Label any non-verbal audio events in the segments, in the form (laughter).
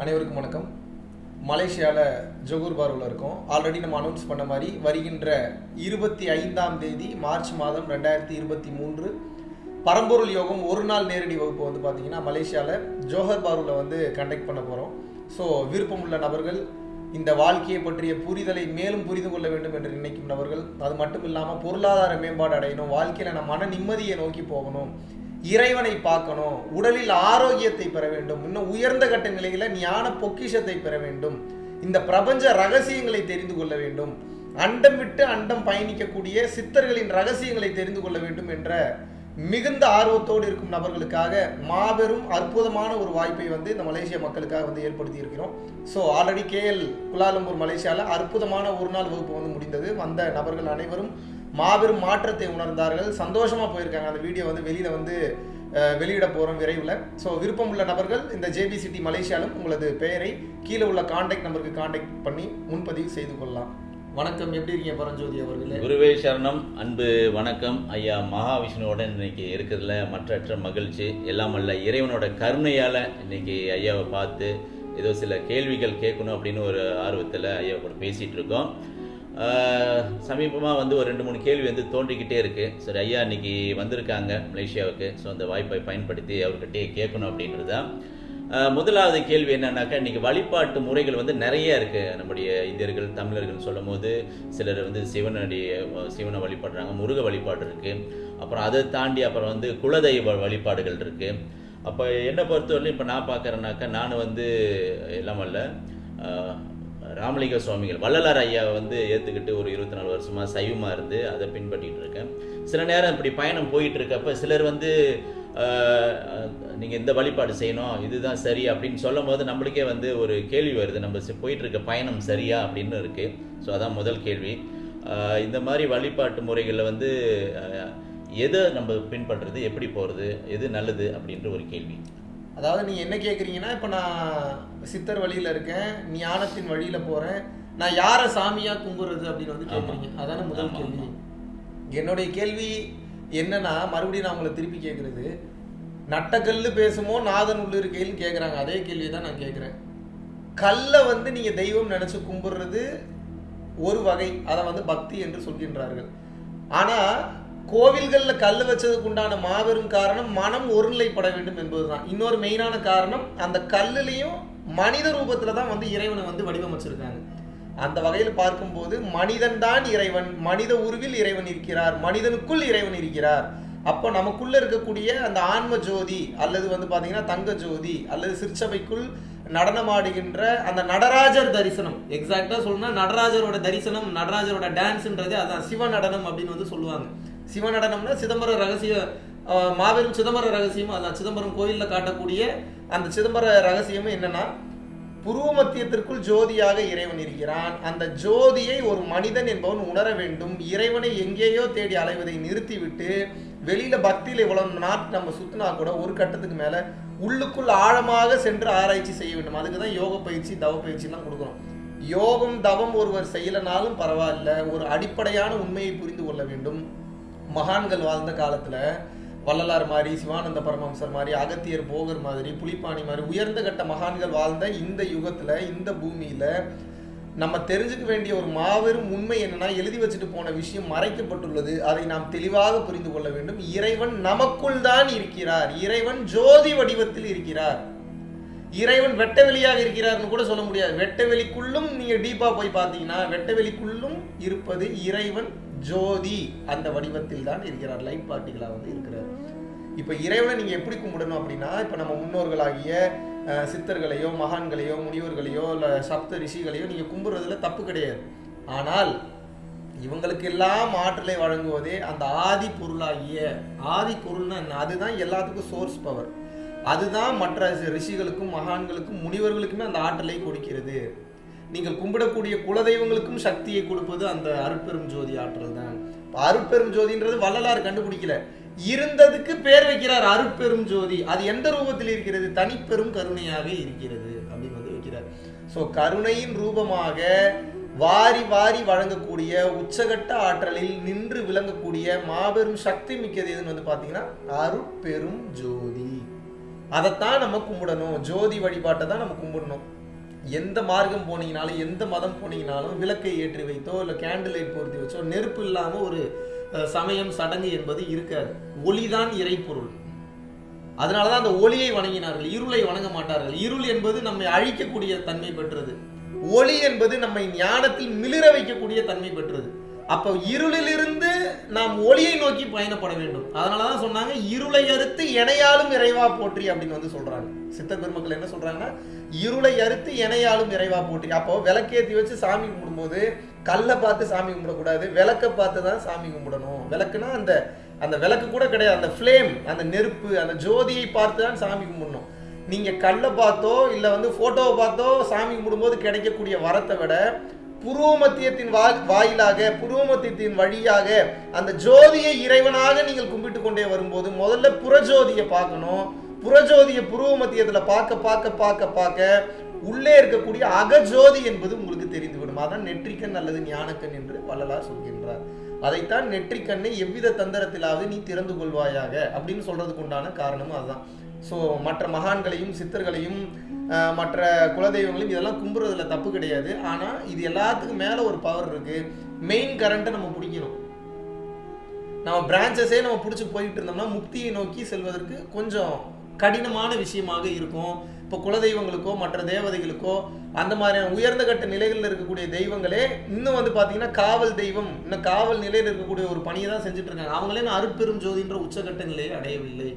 அனைவருக்கும் வணக்கம். மலேசியாவில் ஜொகூர் பார்வில் இருக்கோம். ஆல்ரெடி நம்ம அனௌன்ஸ் பண்ண மாதிரி வருகின்ற இருபத்தி ஐந்தாம் தேதி மார்ச் மாதம் ரெண்டாயிரத்தி இருபத்தி மூன்று பரம்பொருள் யோகம் ஒரு நாள் நேரடி வகுப்பு வந்து பார்த்தீங்கன்னா மலேசியாவில் ஜோஹர் பார்வில் வந்து கண்டக்ட் பண்ண போகிறோம் ஸோ விருப்பமுள்ள நபர்கள் இந்த வாழ்க்கையை பற்றிய புரிதலை மேலும் புரிந்து கொள்ள வேண்டும் என்று நினைக்கும் நபர்கள் அது மட்டும் இல்லாமல் பொருளாதார மேம்பாடு அடையணும் வாழ்க்கையில் நம்ம மன நிம்மதியை நோக்கி போகணும் இறைவனை பார்க்கணும். உடலில் ஆரோக்கியத்தை பெற வேண்டும். இன்னும் உயர்ந்த கட்ட நிலையில் ஞான பொக்கிஷத்தை பெற வேண்டும். இந்த பிரபஞ்ச ரகசியங்களை தெரிந்து கொள்ள வேண்டும். அண்டம் விட்டு அண்டம் பயணிக்கக்கூடிய சித்தர்களின் ரகசியங்களை தெரிந்து கொள்ள வேண்டும் என்ற மிகுந்த ஆர்வத்தோடு இருக்கும் நபர்களுக்காக மாபெரும் அற்புதமான ஒரு வாய்ப்பை வந்து இந்த மலேசிய மக்களுக்காக வந்து ஏற்படுத்தி இருக்கிறோம். ஸோ ஆல்ரெடி கேஎல் குலாலம்பூர் மலேசியாவில் அற்புதமான ஒரு நாள் வகுப்பு வந்து முடிந்தது. வந்த நபர்கள் அனைவரும் மாபெரும் மாற்றத்தை உணர்ந்தார்கள். சந்தோஷமாக போயிருக்காங்க. அந்த வீடியோ வந்து வெளியில் வந்து வெளியிட போகிறோம் விரைவில். ஸோ விருப்பம் உள்ள நபர்கள் இந்த ஜேபி சிட்டி மலேசியாலும் உங்களது பெயரை கீழே உள்ள காண்டாக்ட் நம்பருக்கு காண்டாக்ட் பண்ணி முன்பதிவு செய்து கொள்ளலாம். வணக்கம். எப்படி இருக்கீங்க பரஞ்சோதி அவர்களே? குருவே சரணம். அன்பு வணக்கம். ஐயா மகாவிஷ்ணுவோட இன்னைக்கு இருக்கிறதுல மற்றற்ற மகிழ்ச்சி. எல்லாம் அல்ல இறைவனோட கருணையால் இன்னைக்கு ஐயாவை பார்த்து ஏதோ சில கேள்விகள் கேட்கணும் அப்படின்னு ஒரு ஆர்வத்தில் ஐயா கூட பேசிகிட்டு இருக்கோம். சமீபமாக வந்து ஒரு ரெண்டு மூணு கேள்வி வந்து தோன்றிக்கிட்டே இருக்கு. சரி ஐயா இன்னைக்கு வந்திருக்காங்க மலேசியாவுக்கு. ஸோ அந்த வாய்ப்பை பயன்படுத்தி அவர்கிட்டயே கேட்கணும் அப்படின்றது தான். முதலாவது கேள்வி என்னன்னாக்கா இன்றைக்கி வழிபாட்டு முறைகள் வந்து நிறைய இருக்குது நம்முடைய இந்தியர்கள் தமிழர்கள் சொல்லும் போது சிலர் வந்து சிவனுடைய சிவனை வழிபடுறாங்க முருக வழிபாடு இருக்குது அப்புறம் அதை தாண்டி அப்புறம் வந்து குலதெய்வ வழிபாடுகள் இருக்குது அப்போ என்னை பொறுத்தவரையிலும் இப்போ நான் பார்க்குறேன்னாக்கா நான் வந்து எல்லாம் அல்ல ராமலிங்க சுவாமிகள் வள்ளலார் ஐயாவை வந்து ஏற்றுக்கிட்டு ஒரு இருபத்தி நாலு வருஷமாக சைவமாக இருந்து அதை பின்பற்றிட்டு இருக்கேன். சில நேரம் இப்படி பயணம் போயிட்டு இருக்கப்ப சிலர் வந்து நீங்கள் இந்த வழிபாடு செய்யணும் இதுதான் சரி அப்படின்னு சொல்லும் போது நம்மளுக்கே வந்து ஒரு கேள்வி வருது. நம்ம போயிட்டு இருக்க பயணம் சரியா அப்படின்னு இருக்குது ஸோ அதான் முதல் கேள்வி. இந்த மாதிரி வழிபாட்டு முறைகளில் வந்து எதை நம்ம பின்பற்றுறது எப்படி போகிறது எது நல்லது அப்படின்ற ஒரு கேள்வி. அதாவது நீங்க என்ன கேக்குறீங்கன்னா இப்ப நான் சித்தர் வழியில இருக்கேன் ஞானத்தின் வழியில போறேன். நான் யாரை சாமியா கும்பிடுறது அப்படின்னு வந்து கேக்குறீங்க. அதான முதல் கேள்வி. என்னுடைய கேள்வி என்னன்னா மறுபடியும் நான் உங்களை திருப்பி கேட்கறது நட்டக்கல்லு பேசுமோ நாதன் உள்ள இருக்கையில் கேட்குறாங்க அதே கேள்வி தான் நான் கேட்குறேன் கல்லை வந்து நீங்க தெய்வம் நினைச்சு கும்பிடுறது ஒரு வகை. அதை வந்து பக்தி என்று சொல்கின்றார்கள். ஆனா கோவில்களில் கல் வச்சதுக்கு உண்டான மாபெரும் காரணம் மனம் ஒருநிலைப்பட வேண்டும் என்பதுதான். இன்னொரு மெயினான காரணம் அந்த கல்லுலையும் மனித ரூபத்தில் தான் வந்து இறைவனை வந்து வடிவமைச்சிருக்காங்க. அந்த வகையில் பார்க்கும்போது மனிதன் தான் இறைவன் மனித உருவில் இறைவன் இருக்கிறார் மனிதனுக்குள் இறைவன் இருக்கிறார். அப்போ நமக்குள்ள இருக்கக்கூடிய அந்த ஆன்ம ஜோதி அல்லது வந்து பார்த்தீங்கன்னா தங்க ஜோதி அல்லது சிற்சபைக்குள் நடனமாடுகின்ற அந்த நடராஜர் தரிசனம். எக்ஸாக்டாக சொல்லணும்னா நடராஜரோட தரிசனம் நடராஜரோட டான்ஸ்ன்றது அதான் சிவ நடனம் அப்படின்னு வந்து சொல்லுவாங்க. சிவ நடனம்னா சிதம்பரம் ரகசிய மாபெரும் சிதம்பர ரகசியம் அதான் சிதம்பரம் கோயிலில் காட்டக்கூடிய அந்த சிதம்பர ரகசியமும் என்னன்னா புருவ மத்தியத்திற்குள் ஜோதியாக இறைவன் இருக்கிறான். அந்த ஜோதியை ஒரு மனிதன் என்பவன் உணர வேண்டும். இறைவனை எங்கேயோ தேடி அலைவதை நிறுத்திவிட்டு வெளியில பக்தியில் இவ்வளவு நாட்டு நம்ம சுத்தினா கூட ஒரு கட்டத்துக்கு மேல உள்ளுக்குள் ஆழமாக சென்று ஆராய்ச்சி செய்ய வேண்டும். அதுக்கு தான் யோக பயிற்சி தவ பயிற்சிலாம் கொடுக்குறோம் யோகம் தவம் ஒருவர் செய்யலனாலும் பரவாயில்ல. ஒரு அடிப்படையான உண்மையை புரிந்து கொள்ள வேண்டும். மகான்கள் வாழ்ந்த காலத்துல வள்ளலார் மாதிரி சிவானந்த பரமஹம்சர் மாதிரி அகத்தியர் போகர் மாதிரி புலிப்பாணி மாதிரி உயர்ந்த கட்ட மகான்கள் வாழ்ந்த இந்த யுகத்துல இந்த பூமியில நம்ம தெரிஞ்சுக்க வேண்டிய ஒரு மாபெரும் உண்மை என்னன்னா எழுதி வச்சுட்டு போன விஷயம் மறைக்கப்பட்டுள்ளது. அதை நாம் தெளிவாக புரிந்து கொள்ள வேண்டும். இறைவன் நமக்குள் தான் இருக்கிறார். இறைவன் ஜோதி வடிவத்தில் இருக்கிறார். இறைவன் வெட்ட வெளியாக இருக்கிறார்னு கூட சொல்ல முடியாது. வெட்ட வெளிக்குள்ளும் நீங்க டீப்பா போய் பார்த்தீங்கன்னா வெட்ட வெளிக்குள்ளும் இருப்பது இறைவன் ஜோதி அந்த வடிவத்தில் தான் இருக்கிறார். லைட் பார்ட்டிகளாக வந்து இருக்கிறார். இப்போ இறைவனை நீங்கள் எப்படி கும்பிடணும் அப்படின்னா இப்போ நம்ம முன்னோர்களாகிய சித்தர்களையோ மகான்களையோ முனிவர்களையோ இல்லை சப்த ரிஷிகளையோ நீங்கள் கும்பிடுறதுல தப்பு கிடையாது. ஆனால் இவங்களுக்கு எல்லாம் ஆற்றலை வழங்குவதே அந்த ஆதி பொருளாகிய ஆதி பொருள்னா என்ன? அதுதான் எல்லாத்துக்கும் சோர்ஸ் பவர் அதுதான் மற்ற ரிஷிகளுக்கும் மகான்களுக்கும் முனிவர்களுக்குமே அந்த ஆற்றலை கொடுக்கிறது. நீங்கள் கும்பிடக்கூடிய குலதெய்வங்களுக்கும் சக்தியை கொடுப்பது அந்த அருட்பெரும் ஜோதி ஆற்றல் தான். அருட்பெரும் ஜோதின்றது வள்ளலார் கண்டுபிடிக்கல. இருந்ததுக்கு பேர் வைக்கிறார் அருட்பெரும் ஜோதி. அது எந்த ரூபத்தில் இருக்கிறது? தனிப்பெரும் கருணையாக இருக்கிறது அப்படின்னு வந்து வைக்கிறார். ஸோ கருணையின் ரூபமாக வாரி வாரி வழங்கக்கூடிய உச்சகட்ட ஆற்றலில் நின்று விளங்கக்கூடிய மாபெரும் சக்தி மிக்கது எதுன்னு வந்து பார்த்தீங்கன்னா அருட்பெரும் ஜோதி. அதைத்தான் நம்ம கும்பிடணும். ஜோதி வழிபாட்டை தான் நம்ம கும்பிடணும். எந்த மார்க்கம் போனீங்கனாலும் எந்த மதம் போனீங்கனாலும் விளக்கை ஏற்றி வைத்தோ இல்லை கேண்டில் லைட் பொருத்தி வச்சோ நெருப்பு இல்லாமல் ஒரு சமயம் சடங்கு என்பது இருக்காது. ஒளிதான் இறைப்பொருள். அதனால தான் அந்த ஒளியை வணங்கினார்கள் இருளை வணங்க மாட்டார்கள். இருள் என்பது நம்மை அழிக்கக்கூடிய தன்மை பெற்றது. ஒளி என்பது நம்மை ஞானத்தில் மிளிர வைக்கக்கூடிய தன்மை பெற்றது. அப்போ இருளிலிருந்து நாம் ஒளியை நோக்கி பயணப்பட வேண்டும். அதனால தான் சொன்னாங்க இருளை அறுத்து எனையாலும் இறைவா போற்றி அப்படின்னு வந்து சொல்கிறாங்க சித்த பெருமக்கள் என்ன சொல்றாங்கன்னா இருளை அறுத்து இணையாலும் இறைவா போட்டி அப்போ விளக்கேத்தி வச்சு சாமி கும்பிடும்போது கல்லை பார்த்து சாமி கும்பிடக்கூடாது விளக்கை பார்த்து தான் சாமி கும்பிடணும். விளக்குனா அந்த அந்த விளக்கு கூட கிடையாது. அந்த ஃப்ளேம் அந்த நெருப்பு அந்த ஜோதியை பார்த்து தான் சாமி கும்பிடணும். நீங்க கல்லை பார்த்தோ இல்ல வந்து போட்டோவை பார்த்தோ சாமி கும்பிடும்போது கிடைக்கக்கூடிய வரத்தை விட புருவமத்தியத்தின் வா வாயிலாக புருவமத்தியத்தின் வழியாக அந்த ஜோதியை இறைவனாக நீங்கள் கும்பிட்டு கொண்டே வரும்போது முதல்ல புறஜோதியை பார்க்கணும். புறஜோதியை புருவ மத்தியத்தில் பார்க்க பார்க்க பார்க்க பார்க்க உள்ளே இருக்கக்கூடிய அகஜோதி என்பது உங்களுக்கு தெரிந்துவிடும். அதான் நெற்றிக்கண் அல்லது ஞானக்கண் என்று வள்ளலார் சொல்கின்றார். அதைத்தான் நெற்றிக்கண்ணை எவ்வித தந்திரத்திலாவது நீ திறந்து கொள்வாயாக அப்படின்னு சொல்றதுக்கு உண்டான காரணமும் அதுதான். ஸோ மற்ற மகான்களையும் சித்தர்களையும் மற்ற குலதெய்வங்களையும் இதெல்லாம் கும்புறதுல தப்பு கிடையாது. ஆனால் இது எல்லாத்துக்கும் மேலே ஒரு பவர் இருக்கு. மெயின் கரண்ட்டை நம்ம பிடிக்கணும். நம்ம பிரான்ச்சஸே நம்ம பிடிச்சி போயிட்டு இருந்தோம்னா முக்தியை நோக்கி செல்வதற்கு கொஞ்சம் கடினமான விஷயமாக இருக்கும். இப்போ குலதெய்வங்களுக்கோ மற்ற தேவதைகளுக்கோ அந்த மாதிரியான உயர்ந்த கட்ட நிலைகளில் இருக்கக்கூடிய தெய்வங்களே இன்னும் வந்து பார்த்தீங்கன்னா காவல் தெய்வம் இன்னும் காவல் நிலையில் இருக்கக்கூடிய ஒரு பணியை தான் செஞ்சுட்டு இருக்காங்க அவங்களே நான் அருட்பெரும் ஜோதின்ற உச்சகட்ட நிலையை அடையவில்லை.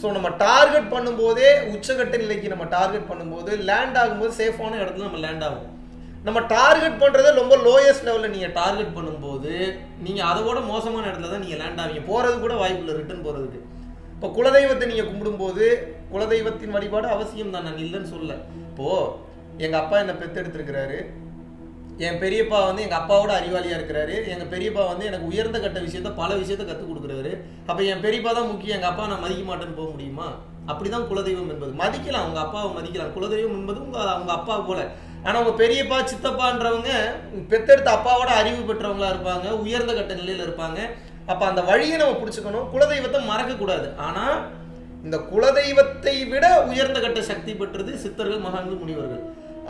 ஸோ நம்ம டார்கெட் பண்ணும்போதே உச்சகட்ட நிலைக்கு நம்ம டார்கெட் பண்ணும்போது லேண்ட் ஆகும்போது சேஃபான இடத்துல நம்ம லேண்ட் ஆகும். நம்ம டார்கெட் பண்றதை ரொம்ப லோயஸ்ட் லெவலில் நீங்கள் டார்கெட் பண்ணும்போது நீங்கள் அதோட மோசமான இடத்துல தான் நீங்கள் லேண்ட் ஆவீங்க. போகிறது கூட வாய்ப்பு இல்லை ரிட்டர்ன் போகிறதுக்கு இப்போ குலதெய்வத்தை நீங்கள் கும்பிடும்போது குலதெய்வத்தின் வழிபாடு அவசியம் தான்? நான் இல்லைன்னு சொல்ல இப்போது எங்கள் அப்பா என்னை பெத்தெடுத்திருக்கிறாரு. என் பெரியப்பா வந்து எங்கள் அப்பாவோட அறிவாளியாக இருக்கிறாரு. எங்கள் பெரியப்பா வந்து எனக்கு உயர்ந்த கட்ட விஷயத்த பல விஷயத்த கற்றுக் கொடுக்குறாரு அப்போ என் பெரியப்பா தான் முக்கியம். எங்கள் அப்பா நான் மதிக்க மாட்டேன்னு போக முடியுமா? அப்படிதான் குலதெய்வம் என்பது. மதிக்கலாம் உங்கள் அப்பாவை மதிக்கலாம். குலதெய்வம் என்பது உங்கள் அவங்க அப்பா போல. ஆனால் உங்கள் பெரியப்பா சித்தப்பான்றவங்க பெத்தெடுத்த அப்பாவோட அறிவு பெற்றவங்களா இருப்பாங்க. உயர்ந்த கட்ட நிலையில் இருப்பாங்க. அப்போ அந்த வழியை நம்ம பிடிச்சிக்கணும். குலதெய்வத்தை மறக்கக்கூடாது. ஆனால் இந்த குலதெய்வத்தை விட உயர்ந்த கட்ட சக்தி பெற்றது சித்தர்கள் மகான்கள் முனிவர்கள்.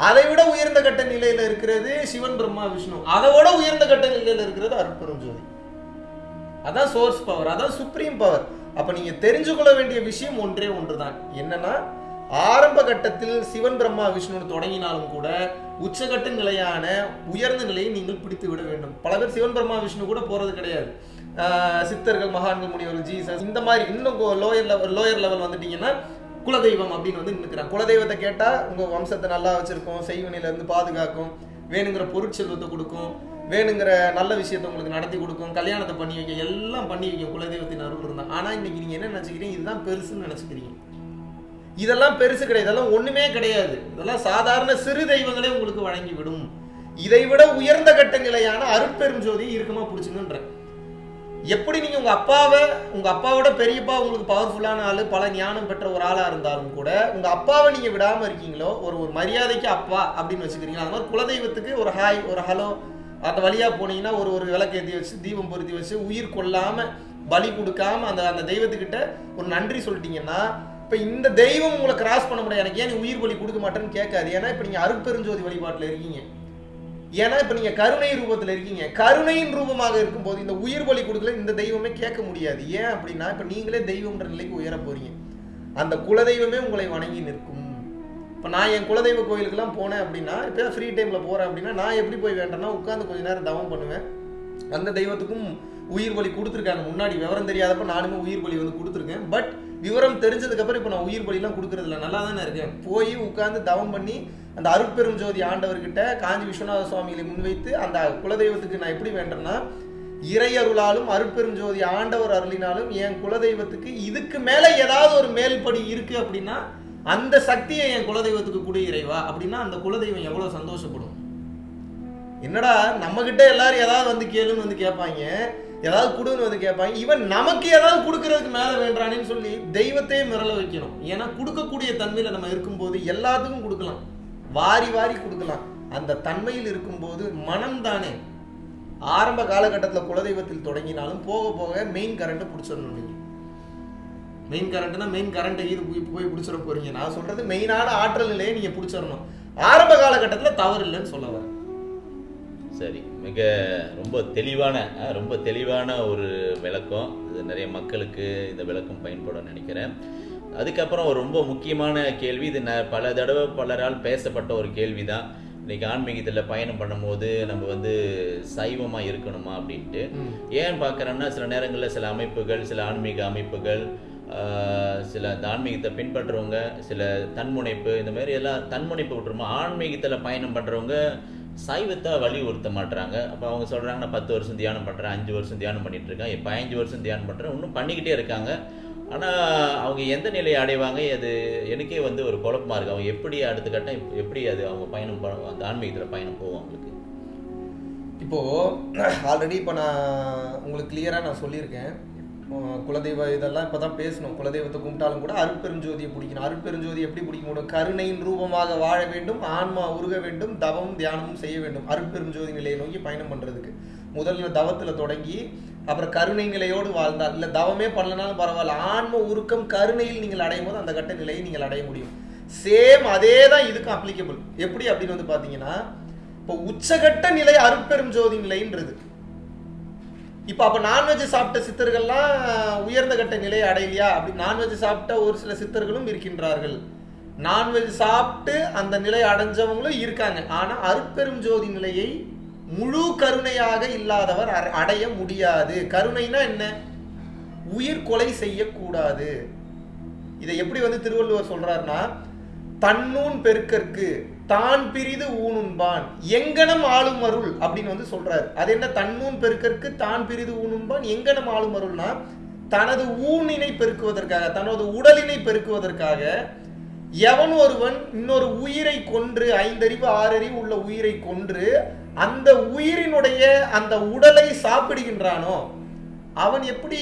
அதை விட உயர்ந்த கட்ட நிலையில இருக்கிறது சிவன் பிரம்மா விஷ்ணு. அதை விட உயர்ந்த கட்ட நிலையில இருக்கிறது அருட்பெரும் ஜோதி. அதான் சோர்ஸ் பவர் அதான் சுப்ரீம் பவர் அப்ப நீங்க தெரிஞ்சு கொள்ள வேண்டிய விஷயம் ஒன்றே ஒன்றுதான். என்னன்னா ஆரம்ப கட்டத்தில் சிவன் பிரம்மா விஷ்ணுன்னு தொடங்கினாலும் கூட உச்சகட்ட நிலையான உயர்ந்த நிலையை நீங்கள் பிடித்து விட வேண்டும். பல பேர் சிவன் பிரம்மா விஷ்ணு கூட போறது கிடையாது. சித்தர்கள் மகான்கள் முனிவர்கள் ஜீசஸ் இந்த மாதிரி இன்னும் லோயர் லெவல் லோயர் லெவல் வந்துட்டீங்கன்னா குலதெய்வம் அப்படின்னு வந்து நிற்கிறான் குலதெய்வத்தை கேட்டால் உங்கள் வம்சத்தை நல்லா வச்சுருக்கோம் செய்வினையிலேருந்து பாதுகாக்கும் வேணுங்கிற பொருட்செல்வத்தை கொடுக்கும் வேணுங்கிற நல்ல விஷயத்த உங்களுக்கு நடத்தி கொடுக்கும் கல்யாணத்தை பண்ணி வைக்க எல்லாம் பண்ணி வைக்கும் குலதெய்வத்தின் அருள் இருந்தால் ஆனால் இன்னைக்கு நீங்கள் என்ன நினச்சிக்கிறீங்க? இதுதான் பெருசுன்னு நினச்சிக்கிறீங்க. இதெல்லாம் பெருசு கிடையாது. இதெல்லாம் ஒண்ணுமே கிடையாது. இதெல்லாம் சாதாரண சிறு தெய்வங்களே உங்களுக்கு வழங்கி விடும். இதை விட உயர்ந்த கட்ட நிலையான அருட்பெரும் ஜோதி இறுக்கமா பிடிச்சிங்கன்றேன் எப்படி நீங்கள் உங்கள் அப்பாவை உங்கள் அப்பாவோட பெரியப்பா உங்களுக்கு பவர்ஃபுல்லான ஆள் பல ஞானம் பெற்ற ஒரு ஆளாக இருந்தாலும் கூட உங்கள் அப்பாவை நீங்கள் விடாமல் இருக்கீங்களோ ஒரு ஒரு மரியாதைக்கு அப்பா அப்படின்னு வச்சுக்கிறீங்களா? அந்த மாதிரி குலதெய்வத்துக்கு ஒரு ஹாய் ஒரு ஹலோ அந்த வழியாக போனீங்கன்னா ஒரு ஒரு விளக்கேற்றி வச்சு தீபம் பொருத்தி வச்சு உயிர் கொல்லாமல் பலி கொடுக்காம அந்த அந்த தெய்வத்துக்கிட்ட ஒரு நன்றி சொல்லிட்டீங்கன்னா இப்போ இந்த தெய்வம் உங்களை கிராஸ் பண்ண முடியாது. எனக்கு ஏன் நீ உயிர் பலி கொடுக்க மாட்டேன்னு கேட்காது. ஏன்னா இப்போ நீங்கள் அருட்பெருஞ்சோதி வழிபாட்டில் இருக்கீங்க. ஏன்னா இப்ப நீங்க கருணை ரூபத்துல இருக்கீங்க. கருணையின் ரூபமாக இருக்கும்போது இந்த உயிர் பலி கொடுக்கல இந்த தெய்வமே கேட்க முடியாது. ஏன் அப்படின்னா இப்ப நீங்களே தெய்வம்ன்ற நிலைக்கு உயர போறீங்க. அந்த குலதெய்வமே உங்களை வணங்கி நிற்கும். இப்ப நான் என் குலதெய்வ கோயிலுக்கெல்லாம் போனேன் அப்படின்னா இப்போ ஃப்ரீ டைம்ல போறேன் அப்படின்னா நான் எப்படி போய் வேண்டேன்னா உட்காந்து கொஞ்ச நேரம் தவம் பண்ணுவேன். அந்த தெய்வத்துக்கும் உயிர் பலி கொடுத்துருக்காங்க. முன்னாடி விவரம் தெரியாதப்ப நானுமே உயிர் பலி வந்து கொடுத்துருக்கேன். பட் விவரம் தெரிஞ்சதுக்கு அப்புறம் இப்போ நான் உயிர் பலிலாம் கொடுக்கறதில்ல. நல்லா தானே இருக்கேன். போய் உட்காந்து தவம் பண்ணி அந்த அருட்பெரும் ஜோதி ஆண்டவர்கிட்ட காஞ்சி விஸ்வநாத சுவாமிகளை முன்வைத்து அந்த குலதெய்வத்துக்கு நான் எப்படி வேண்டேன்னா இறையருளாலும் அருட்பெரும் ஜோதி ஆண்டவர் அருளினாலும் என் குலதெய்வத்துக்கு இதுக்கு மேலே ஏதாவது ஒரு மேல்படி இருக்கு அப்படின்னா அந்த சக்தியை என் குலதெய்வத்துக்கு கொடு இறைவா அப்படின்னா அந்த குலதெய்வம் எவ்வளவு சந்தோஷப்படும். என்னடா நம்ம கிட்ட எல்லாரும் ஏதாவது வந்து கேளுன்னு வந்து கேட்பாங்க ஏதாவது கொடுன்னு வந்து கேட்பாங்க இவன் நமக்கு ஏதாவது கொடுக்கறதுக்கு மேல வேண்டானேன்னு சொல்லி தெய்வத்தையே மிரள வைக்கணும். ஏன்னா கொடுக்கக்கூடிய தன்மையில நம்ம இருக்கும்போது எல்லாத்துக்கும் கொடுக்கலாம். வாரி வாரி கொடுக்கலாம். அந்த தன்மையில் இருக்கும்போது மனம்தானே. ஆரம்ப காலகட்டத்தில் குலதெய்வத்தில் தொடங்கினாலும் போக போக மெயின் கரண்ட்டை பிடிச்சிடணும் நீங்கள் மெயின் கரண்ட்னா மெயின் கரண்ட் இது போய் போய் பிடிச்சிட போறீங்க. நான் சொல்றது மெயினான ஆற்றல் நிலையை நீங்கள் பிடிச்சிடணும். ஆரம்ப காலகட்டத்தில் தவறு இல்லைன்னு சொல்ல வரேன். சரி மிக ரொம்ப தெளிவான ரொம்ப தெளிவான ஒரு விளக்கம். இது நிறைய மக்களுக்கு இந்த விளக்கம் பயன்படும் நினைக்கிறேன். அதுக்கப்புறம் ஒரு ரொம்ப முக்கியமான கேள்வி. இது ந பல தடவை பலரால் பேசப்பட்ட ஒரு கேள்வி தான் இன்னைக்கு ஆன்மீகத்தில் பயணம் பண்ணும்போது நம்ம வந்து சைவமாக இருக்கணுமா அப்படின்ட்டு. ஏன் பார்க்குறேன்னா சில நேரங்களில் சில அமைப்புகள் சில ஆன்மீக அமைப்புகள் சில இந்த ஆன்மீகத்தை பின்பற்றுறவங்க சில தன்முனைப்பு இந்த மாதிரி எல்லாம் தன்முனைப்பு விட்டுருமா ஆன்மீகத்தில் பயணம் பண்ணுறவங்க சைவத்தை வலியுறுத்த மாட்றாங்க. அப்போ அவங்க சொல்கிறாங்க நான் பத்து வருஷம் தியானம் பண்ணுறேன் அஞ்சு வருஷம் தியானம் பண்ணிட்டு இருக்கேன் இப்போ பதினஞ்சு வருஷம் தியானம் பண்ணுறேன் இன்னும் பண்ணிக்கிட்டே இருக்காங்க. ஆனால் அவங்க எந்த நிலையை அடைவாங்க? அது எனக்கே வந்து ஒரு குழப்பமா இருக்குது அவங்க எப்படி அடுத்த கட்டம் எப்படி அது அவங்க பயணம் அந்த ஆன்மீகத்தில் பயணம் போகும் அவங்களுக்கு? இப்போது ஆல்ரெடி இப்போ நான் உங்களுக்கு கிளியராக நான் சொல்லியிருக்கேன். குலதெய்வ இதெல்லாம் இப்போ தான் பேசணும். குலதெய்வத்தை கும்பிட்டாலும் கூட அருட்பெருஞ்சோதியை பிடிக்கணும். அருட்பெருஞ்சோதி எப்படி பிடிக்க முடியும் கருணையின் ரூபமாக வாழ வேண்டும் ஆன்மா உருக வேண்டும் தவம் தியானமும் செய்ய வேண்டும். அருட்பெருஞ்சோதி நிலையை நோக்கி பயணம் பண்ணுறதுக்கு முதல்ல தவத்தில் தொடங்கி அப்புறம் கருணை நிலையோடு வாழ்ந்தால் இல்லை தவமே பண்ணலனாலும் பரவாயில்ல. ஆன்ம உருக்கம் கருணையில் நீங்கள் அடையும் போது அந்த கட்ட நிலையை நீங்கள் அடைய முடியும். சேம் அதே தான் இதுக்கும் அப்ளிகபிள் எப்படி அப்படின்னு வந்து பார்த்தீங்கன்னா இப்போ உச்சகட்ட நிலை அருட்பெரும் ஜோதி நிலைன்றது. இப்போ அப்போ நான்வெஜ் சாப்பிட்ட சித்தர்கள்லாம் உயர்ந்த கட்ட நிலையை அடையலையா? அப்படி நான்வெஜ் சாப்பிட்ட ஒரு சில சித்தர்களும் இருக்கின்றார்கள். நான்வெஜ் சாப்பிட்டு அந்த நிலை அடைஞ்சவங்களும் இருக்காங்க. ஆனால் அருட்பெரும் ஜோதி நிலையை முழு கருணையாக இல்லாதவர் அடைய முடியாது. கருணைனா என்ன? உயிர் கொலை செய்யக்கூடாது. இதை எப்படி வந்து திருவள்ளுவர் சொல்றாருன்னா தன்னூன் பெருக்கற்கு தான் பிரிது ஊனுண்பான் எங்கனம் ஆளும் அருள் அப்படின்னு வந்து சொல்றாரு. அது என்ன? தன்னூன் பெருக்கற்கு தான் பிரிது ஊனுண்பான் எங்கனம் ஆளும் அருள்னா தனது ஊனினை பெருக்குவதற்காக தனது உடலினை பெருக்குவதற்காக எவன் ஒருவன் இன்னொரு உயிரை கொன்று ஐந்தறிவு ஆறறிவு உள்ள உயிரை கொன்று அந்த உயிரினுடைய அந்த உடலை சாப்பிடுகின்றானோ அவன் எப்படி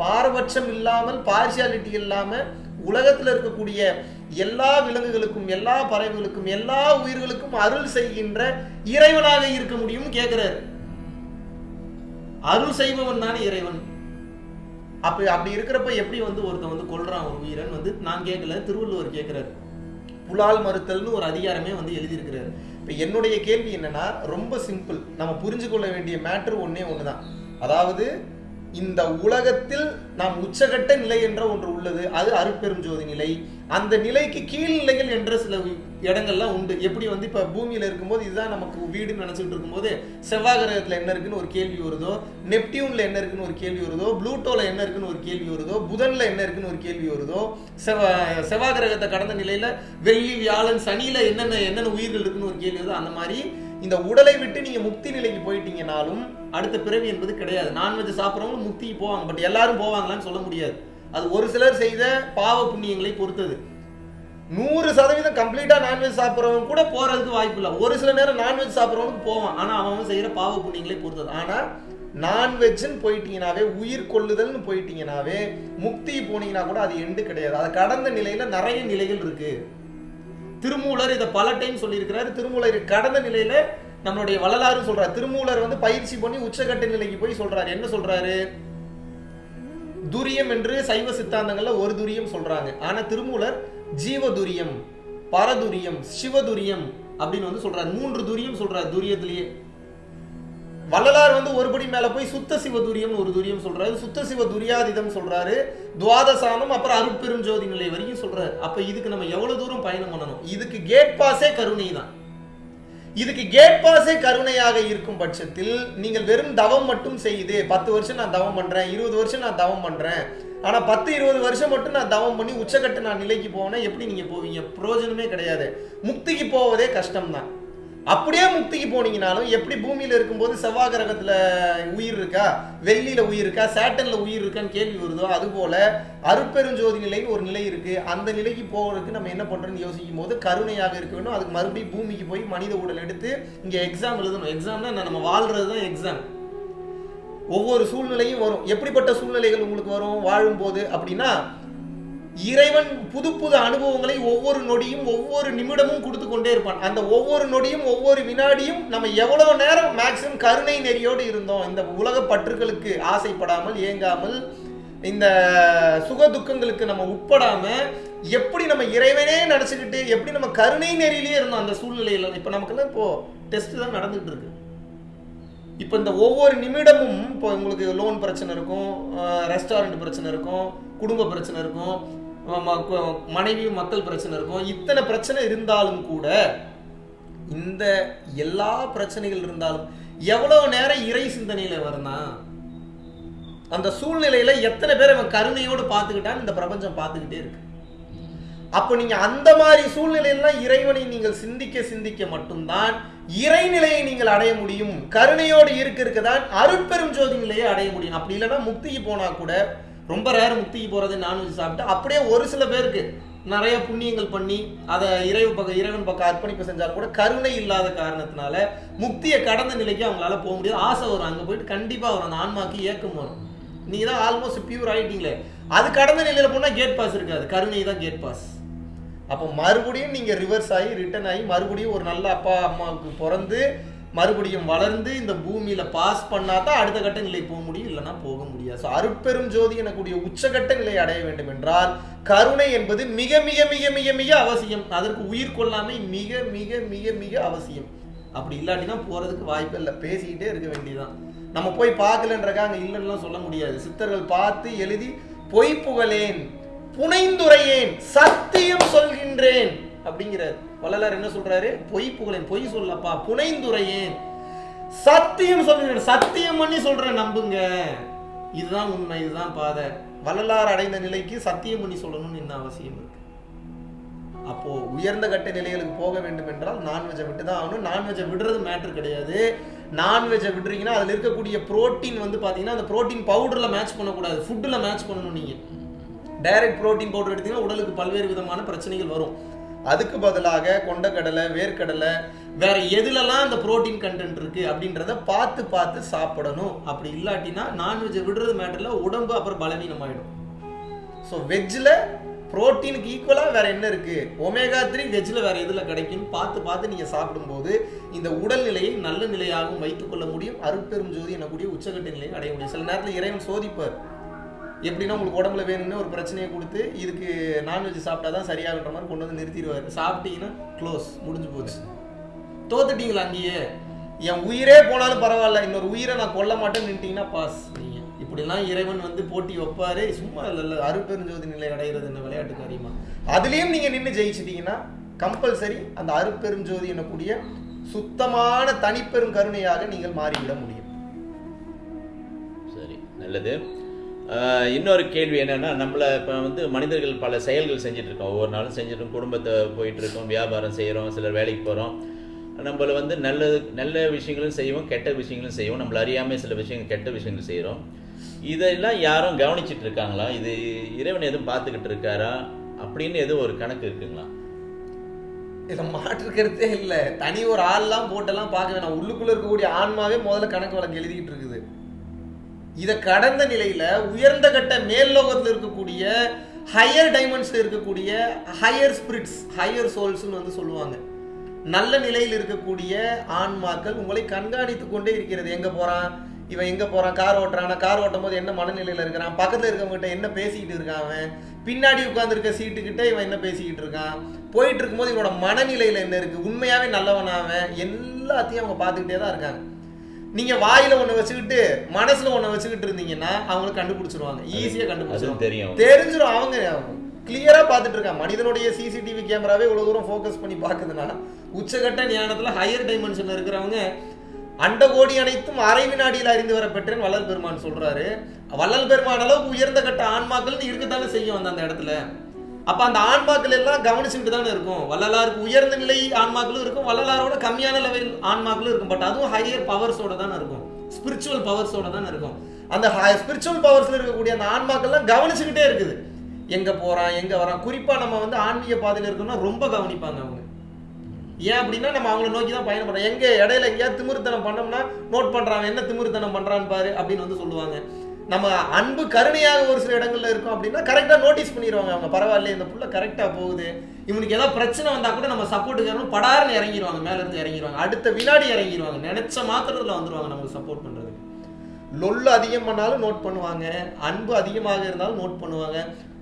பாரபட்சம் இல்லாமல் பார்சியாலிட்டி இல்லாமல் உலகத்தில் இருக்கக்கூடிய எல்லா விலங்குகளுக்கும் எல்லா பறவைகளுக்கும் எல்லா உயிர்களுக்கும் அருள் செய்கின்ற இறைவனாக இருக்க முடியும் கேக்குறாரு. அருள் செய்பவன் தானே இறைவன். அப்ப அப்படி இருக்கிறப்ப எப்படி வந்து ஒருத்தன் வந்து கொள்றான் ஒரு உயிரன் வந்து? நான் கேட்கல திருவள்ளுவர் கேட்கிறாரு புலால் மறுத்தல்னு ஒரு அதிகாரமே வந்து எழுதியிருக்கிறாரு. இப்ப என்னுடைய கேள்வி என்னன்னா ரொம்ப சிம்பிள் நம்ம புரிஞ்சு கொள்ள வேண்டிய மேட்ரு ஒண்ணே ஒண்ணுதான். அதாவது இந்த உலகத்தில் நாம் உச்சகட்ட நிலை என்ற ஒன்று உள்ளது. அது அருட்பெரும் ஜோதி நிலை. அந்த நிலைக்கு கீழ்நிலைகள் என்ற சில இடங்கள்லாம் உண்டு. எப்படி வந்து இப்போ பூமியில் இருக்கும்போது இதுதான் நமக்கு வீடுன்னு நினச்சிட்டு இருக்கும்போது செவ்வாய் கிரகத்தில் என்ன இருக்குன்னு ஒரு கேள்வி வருதோ நெப்டியூனில் என்ன இருக்குன்னு ஒரு கேள்வி வருதோ ப்ளூட்டோவில் என்ன இருக்குன்னு ஒரு கேள்வி வருதோ புதனில் என்ன இருக்குன்னு ஒரு கேள்வி வருதோ செவ்வாய் செவ்வாய் கிரகத்தை கடந்த நிலையில் வெள்ளி வியாழன் சனியில் என்னென்ன என்னென்ன உயிர்கள் இருக்குன்னு ஒரு கேள்வி வருதோ அந்த மாதிரி இந்த உடலை விட்டு நீங்கள் முக்தி நிலைக்கு போயிட்டீங்கனாலும் அடுத்த பிறவி என்பது கிடையாது. நான்வெஜ் சாப்பிட்றவங்களும் முக்திக்கு போவாங்க பட் எல்லாரும் போவாங்களான்னு சொல்ல முடியாது. அது ஒரு சிலர் செய்த பாவ புண்ணியங்களை பொறுத்தது. நூறு சதவீதம் கம்ப்ளீட்டா நான்வெஜ் சாப்பிட்றவங்க கூட போறதுக்கு வாய்ப்பு இல்லை. ஒரு சில நேரம் நான்வெஜ் சாப்பிட்றவனுக்கு போவான். ஆனா அவன் செய்யற பாவ புண்ணியங்களை பொறுத்தது. ஆனா நான்வெஜ்னு போயிட்டீங்கனாவே உயிர் கொள்ளுதல்னு போயிட்டீங்கனாவே முக்தி போனீங்கன்னா கூட அது எண்டு கிடையாது. அதை கடந்த நிலையில நிறைய நிலைகள் இருக்கு. திருமூலர் இதை பல டைம் சொல்லியிருக்கிறாரு. திருமூலர் கடந்த நிலையில நம்மளுடைய வள்ளலாறு சொல்றாரு. திருமூலர் வந்து பயிற்சி பண்ணி உச்சகட்ட நிலைக்கு போய் சொல்றாரு. என்ன சொல்றாரு? துரியம் என்று சைவ சித்தாந்தங்கள்ல ஒரு துரியம் சொல்றாங்க. ஆனா திருமூலர் ஜீவதுரியம் பரதுரியம் சிவதுரியம் அப்படின்னு வந்து சொல்றாரு. மூன்று துரியம் சொல்றாரு துரியத்திலேயே. வள்ளலார் வந்து ஒருபடி மேல போய் சுத்த சிவ துரியம்னு ஒரு துரியம் சொல்றாரு. சுத்த சிவ துரியாதிதம் சொல்றாரு. துவாதசானம் அப்புறம் அருட்பெருஞ்சோதி நிலை வரைக்கும் சொல்றாரு. அப்ப இதுக்கு நம்ம எவ்வளவு தூரம் பயணம் பண்ணணும்? இதுக்கு கேட் பாஸே கருணை தான். இதுக்கு கேட் பாஸே கருணையாக இருக்கும் பட்சத்தில் நீங்கள் வெறும் தவம் மட்டும் செய்து பத்து வருஷம் நான் தவம் பண்றேன் இருபது வருஷம் நான் தவம் பண்றேன். ஆனா பத்து இருபது வருஷம் மட்டும் நான் தவம் பண்ணி உச்சக்கட்டு நான் நிலைக்கு போனேன் எப்படி நீங்க போவீங்க? பிரயோஜனமே கிடையாது. முக்திக்கு போவதே கஷ்டம்தான். அப்படியே முக்திக்கு போனீங்கனாலும் எப்படி பூமியில் இருக்கும்போது செவ்வாய் கிரகத்தில் உயிர் இருக்கா? வெள்ளியில் உயிர் இருக்கா? சேட்டனில் உயிர் இருக்கான்னு கேள்வி வருதோ? அதுபோல் அருப்பெருஞ்சோதி அருட்பெருஞ்சோதி நிலைன்னு ஒரு நிலை இருக்குது அந்த நிலைக்கு போகிறதுக்கு நம்ம என்ன பண்ணுறோம்னு யோசிக்கும் போது கருணையாக இருக்க வேண்டும். அதுக்கு மறுபடியும் பூமிக்கு போய் மனித உடல் எடுத்து இங்கே எக்ஸாம் எழுதணும். எக்ஸாம்னா நம்ம வாழ்றது தான் எக்ஸாம் ஒவ்வொரு சூழ்நிலையும் வரும். எப்படிப்பட்ட சூழ்நிலைகள் உங்களுக்கு வரும்? வாழும்போது அப்படின்னா இறைவன் புது புது அனுபவங்களை ஒவ்வொரு நொடியும் ஒவ்வொரு நிமிடமும் கொடுத்து கொண்டே இருப்பான். அந்த ஒவ்வொரு நொடியும் ஒவ்வொரு வினாடியும் நம்ம எவ்வளவு நேரம் மேக்சிமம் கருணை நெறியோடு இருந்தோம். இந்த உலக பற்றுகளுக்கு ஆசைப்படாமல் ஏங்காமல் இந்த சுக துக்கங்களுக்கு நம்ம உட்படாம எப்படி நம்ம இறைவனே நினச்சிக்கிட்டு எப்படி நம்ம கருணை நெறியிலேயே இருந்தோம் அந்த சூழ்நிலையில. இப்போ நமக்குலாம் இப்போ டெஸ்ட் தான் நடந்துகிட்டு இருக்கு. இப்போ இந்த ஒவ்வொரு நிமிடமும் இப்போ உங்களுக்கு லோன் பிரச்சனை இருக்கும் ரெஸ்டாரண்ட் பிரச்சனை இருக்கும் குடும்ப பிரச்சனை இருக்கும் மனைவி மக்கள் பிரச்சனை இருக்கும். இத்தனை பிரச்சனை இருந்தாலும் கூட இந்த எல்லா பிரச்சனைகள் இருந்தாலும் எவ்வளவு நேரம் இறை சிந்தனையில வரணும் அந்த சூழ்நிலையில எத்தனை பேர் அவன் கருணையோடு பார்த்துக்கிட்டான்னு இந்த பிரபஞ்சம் பார்த்துக்கிட்டே இருக்கு. அப்போ நீங்க அந்த மாதிரி சூழ்நிலையெல்லாம் இறைவனை நீங்கள் சிந்திக்க சிந்திக்க மட்டும்தான் இறைநிலையை நீங்கள் அடைய முடியும். கருணையோடு இருக்க இருக்க தான் அருட்பெரும் ஜோதி நிலையை அடைய முடியும். அப்படி இல்லைன்னா முக்திக்கு போனா கூட ரொம்ப ரேர் முக்திக்கு போகிறது நான்வெஜ் சாப்பிட்டு அப்படியே ஒரு சில பேருக்கு நிறைய புண்ணியங்கள் பண்ணி அதை இறைவு பக்கம் இறைவன் பக்கம் அர்ப்பணிப்பு செஞ்சால் கூட கருணை இல்லாத காரணத்தினால முக்தியை கடந்த நிலைக்கு அவங்களால போக முடியாது. ஆசை வரும். அங்கே போயிட்டு கண்டிப்பாக வரும். அந்த ஆன்மாக்கு ஏக்கம் வரும். நீ தான் ஆல்மோஸ்ட் பியூர் ஆகிட்டீங்களே அது கடந்த நிலையில் போனால் கேட் பாஸ் இருக்காது. கருணை தான் கேட் பாஸ் அப்போ மறுபடியும் நீங்கள் ரிவர்ஸ் ஆகி ரிட்டர்ன் ஆகி மறுபடியும் ஒரு நல்ல அப்பா அம்மாவுக்கு பிறந்து மறுபடியும் வளர்ந்து இந்த பூமியில பாஸ் பண்ணா தான் அடுத்த கட்ட நிலை போக முடியும் இல்லைன்னா போக முடியாது. ஸோ அருட்பெரும் ஜோதி எனக்கூடிய உச்சகட்ட நிலை அடைய வேண்டும் என்றால் கருணை என்பது மிக மிக மிக மிக மிக அவசியம். அதற்கு உயிர் கொள்ளாமை மிக மிக மிக மிக அவசியம். அப்படி இல்லாட்டினா போறதுக்கு வாய்ப்பு இல்லை. பேசிக்கிட்டே இருக்க வேண்டியதுதான். நம்ம போய் பார்க்கலன்றக்காக இல்லைன்னுலாம் சொல்ல முடியாது. சித்தர்கள் பார்த்து எழுதி பொய் புகழேன் புனைந்துரையேன் சத்தியம் சொல்கின்றேன். அப்படிங்கிறார் வள்ளலார் என்ன சொல்றாரு? பொய் புகழேன் பொய் சொல்லப்பா புனைந்துரையேன். சத்தியம் சொல்கிறேன் சத்தியம் பண்ணி சொல்றேன் நம்புங்க. இதுதான் உண்மை இதுதான் பாதை. வள்ளலார் அடைந்த நிலைக்கு சத்தியம் பண்ணி சொல்லணும்னு என்ன அவசியம் இருக்கு. அப்போ உயர்ந்த கட்ட நிலைகளுக்கு போக வேண்டும் என்றால் நான்வெஜ்ஜை விட்டு தான் ஆகணும் நான்வெஜ்ஜை விடுறது மேட்ரு கிடையாது. நான்வெஜ்ஜை விடுறீங்கன்னா அதில் இருக்கக்கூடிய புரோட்டீன் வந்து பார்த்தீங்கன்னா அந்த புரோட்டீன் பவுடரில் மேட்ச் பண்ணக்கூடாது. ஃபுட்டில் மேட்ச் பண்ணணும் நீங்கள் டைரக்ட் புரோட்டீன் பவுடர் எடுத்தீங்கன்னா உடலுக்கு பல்வேறு விதமான பிரச்சனைகள் வரும். அதுக்கு பதிலாக கொண்டக்கடலை வேர்க்கடலை வேற எதுலலாம் அந்த புரோட்டீன் கண்டென்ட் இருக்கு அப்படின்றத பார்த்து பார்த்து சாப்பிடணும். அப்படி இல்லாட்டினா நான்வெஜ்ஜை விடுறது மேட்டர்ல உடம்பு அப்புறம் பலவீனமாயிடும். ஸோ வெஜ்ஜில் புரோட்டீனுக்கு ஈக்குவலாக வேற என்ன இருக்கு? ஒமேகா த்ரீ வெஜ்ஜில் வேற எதில் கிடைக்கும்னு பார்த்து பார்த்து நீங்கள் சாப்பிடும்போது இந்த உடல்நிலையை நல்ல நிலையாகவும் வைத்துக்கொள்ள முடியும். அருட்பெரும் ஜோதி எனக்கூடிய உச்சகட்ட நிலையை அடைய முடியும். சில நேரத்தில் இறைவன் சோதிப்பார். எப்படின்னா உங்களுக்கு உடம்புல வேணும்னு ஒரு பிரச்சனையை கொடுத்து இதுக்கு நான்வெஜ் சாப்பிட்டா தான் சரியாகுன்ற மாதிரி கொண்டு வந்து நிறுத்திடுவார். சாப்பிட்டீங்கன்னா க்ளோஸ் முடிஞ்சு போச்சு. தோத்துட்டீங்களா அங்கேயே? என் உயிரே போனாலும் பரவாயில்ல இன்னொரு உயிரை நான் கொல்ல மாட்டேன்னு நின்ட்டீங்கன்னா பாஸ் நீங்கள் இப்படிலாம் இறைவன் வந்து போட்டி வைப்பாரு. சும்மா இல்லை அருப்பெருஞ்சோதி நிலை அடைகிறது என்ன விளையாட்டு காரியமா? அதுலேயும் நீங்கள் நின்று ஜெயிச்சிட்டீங்கன்னா கம்பல்சரி அந்த அருப்பெருஞ்சோதி எனக்கூடிய சுத்தமான தனிப்பெரும் கருணையாக நீங்கள் மாறிவிட முடியும். சரி நல்லது. இன்னொரு கேள்வி என்னென்னா நம்மள இப்போ வந்து மனிதர்கள் பல செயல்கள் செஞ்சிட்ருக்கோம் இருக்கோம். ஒவ்வொரு நாளும் செஞ்சுட்டு குடும்பத்தை போயிட்டுருக்கோம் வியாபாரம் செய்கிறோம் சிலர் வேலைக்கு போகிறோம் நம்மள வந்து நல்லது நல்ல விஷயங்களும் செய்வோம் கெட்ட விஷயங்களும் செய்வோம். நம்மளை அறியாமல் சில விஷயங்கள் கெட்ட விஷயங்கள் செய்கிறோம் இதெல்லாம் யாரும் கவனிச்சிட்டு இருக்காங்களா? இது இறைவன் எதுவும் பார்த்துக்கிட்டு இருக்காரா? அப்படின்னு எதுவும் ஒரு கணக்கு இருக்குங்களா? இதை மாற்றுக்கிறதே இல்லை. தனி ஒரு ஆள்லாம் போட்டெல்லாம் பார்க்க வேணாம். உள்ளுக்குள்ளே இருக்கக்கூடிய ஆன்மாவே முதல்ல கணக்கு வழக்கு எழுதிக்கிட்டு இருக்குது. இதை கடந்த நிலையில உயர்ந்த கட்ட மேல் லோகத்தில் இருக்கக்கூடிய ஹையர் டைமண்ட்ஸில் இருக்கக்கூடிய ஹையர் ஸ்பிரிட்ஸ் ஹையர் சோல்ஸ்னு வந்து சொல்லுவாங்க. நல்ல நிலையில் இருக்கக்கூடிய ஆன்மாக்கள் உங்களை கண்காணித்து கொண்டே இருக்கிறது. எங்க போறான்? இவன் எங்க போறான்? கார் ஓட்டுறான்? கார் ஓட்டும் போது என்ன மனநிலையில இருக்கிறான்? பக்கத்துல இருக்கவங்ககிட்ட என்ன பேசிக்கிட்டு இருக்கான் அவன்? பின்னாடி உட்காந்துருக்க சீட்டு கிட்ட இவன் என்ன பேசிக்கிட்டு இருக்கான்? போயிட்டு இருக்கும்போது இவனோட மனநிலையில என்ன இருக்கு? உண்மையாவே நல்லவனாவன் எல்லாத்தையும் அவங்க பார்த்துக்கிட்டே தான் இருக்காங்க. நீங்க வாயில ஒண்ணு வச்சுக்கிட்டு மனசுல ஒண்ணு வச்சுக்கிட்டு இருந்தீங்கன்னா அவங்களுக்கு கண்டுபிடிச்சிருவாங்க. ஈஸியா கண்டுபிடிச்சிருவாங்க. தெரியும். தெரிஞ்சிடும் அவங்க கிளியரா பார்த்துட்டு இருக்காங்க. மனிதனுடைய சிசிடிவி கேமராவே இவ்வளவு தூரம் ஃபோக்கஸ் பண்ணி பார்க்குதுன்னா உச்சகட்ட ஞானத்துல ஹையர் டைமென்ஷன்ல இருக்கிறவங்க அண்டகோடி அனைத்தும் அரை வினாடியில் அறிந்து வர பெற்றேன் வள்ளல் பெருமான் சொல்றாரு. வள்ளல் பெருமான் அளவுக்கு உயர்ந்த கட்ட ஆன்மாக்கள் இருக்கத்தானே செய்யும் அந்த அந்த இடத்துல. அப்ப அந்த ஆன்மாக்கள் எல்லாம் கவனிச்சுக்கிட்டு தானே இருக்கும். வள்ளலாருக்கு உயர்ந்த நிலை ஆன்மாக்களும் இருக்கும். வள்ளலாரோட கம்மியான லெவல் ஆன்மாக்களும் இருக்கும். பட் அதுவும் ஹையர் பவர்ஸோட தானே இருக்கும். ஸ்பிரிச்சுவல் பவர்ஸோட தானே இருக்கும். அந்த ஸ்பிரிச்சுவல் பவர்ஸ்ல இருக்கக்கூடிய அந்த ஆன்மாக்கள்லாம் கவனிச்சுக்கிட்டே இருக்குது. எங்க போறான் எங்க வரான்? குறிப்பா நம்ம வந்து ஆன்மீக பாதையில இருக்கோம்னா ரொம்ப கவனிப்பாங்க அவங்க. ஏன் அப்படின்னா நம்ம அவங்கள நோக்கி தான் பயணம் பண்றோம். எங்க இடையில எங்கேயாவது திமிருத்தனம் பண்ணோம்னா நோட் பண்றான் என்ன திமிருத்தனம் பண்றான்னு பாரு அப்படின்னு வந்து சொல்லுவாங்க. நம்ம அன்பு கருணையாக ஒரு சில இடங்கள்ல இருக்கும் அப்படின்னா கரெக்டா நோட்டீஸ் பண்ணிடுவாங்க அவங்க. பரவாயில்ல இந்த புள்ள கரெக்டா போகுது. இவனுக்கு ஏதாவது பிரச்சனை வந்தா கூட நம்ம சப்போர்ட்டுக்கு படாருன்னு இறங்கிடுவாங்க மேல இருந்து இறங்கிடுவாங்க அடுத்த வினாடி இறங்கிடுவாங்க நினைச்ச மாத்திரத்துல வந்துருவாங்க நமக்கு சப்போர்ட் பண்றதுக்கு. லொல்லு அதிகம் பண்ணாலும் நோட் பண்ணுவாங்க. அன்பு அதிகமாக இருந்தாலும் நோட் பண்ணுவாங்க.